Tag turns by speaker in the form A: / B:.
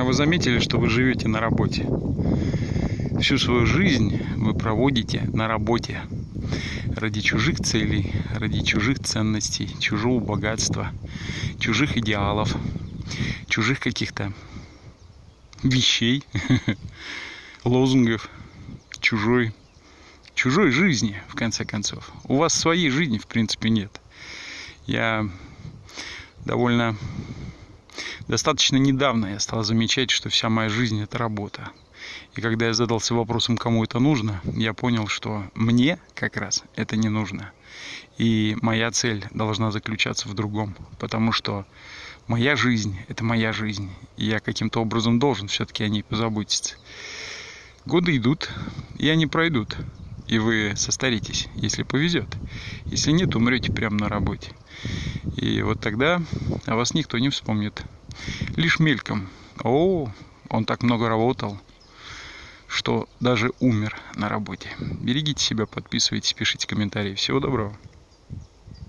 A: А вы заметили, что вы живете на работе? Всю свою жизнь вы проводите на работе ради чужих целей, ради чужих ценностей, чужого богатства, чужих идеалов, чужих каких-то вещей, лозунгов, чужой, чужой жизни, в конце концов. У вас своей жизни, в принципе, нет. Я довольно достаточно недавно я стал замечать, что вся моя жизнь это работа. И когда я задался вопросом, кому это нужно, я понял, что мне как раз это не нужно. И моя цель должна заключаться в другом, потому что моя жизнь – это моя жизнь, и я каким-то образом должен все-таки о ней позаботиться. Годы идут, и они пройдут, и вы состаритесь, если повезет. Если нет, умрете прямо на работе. И вот тогда о вас никто не вспомнит. Лишь мельком. О, он так много работал, что даже умер на работе. Берегите себя, подписывайтесь, пишите комментарии. Всего доброго.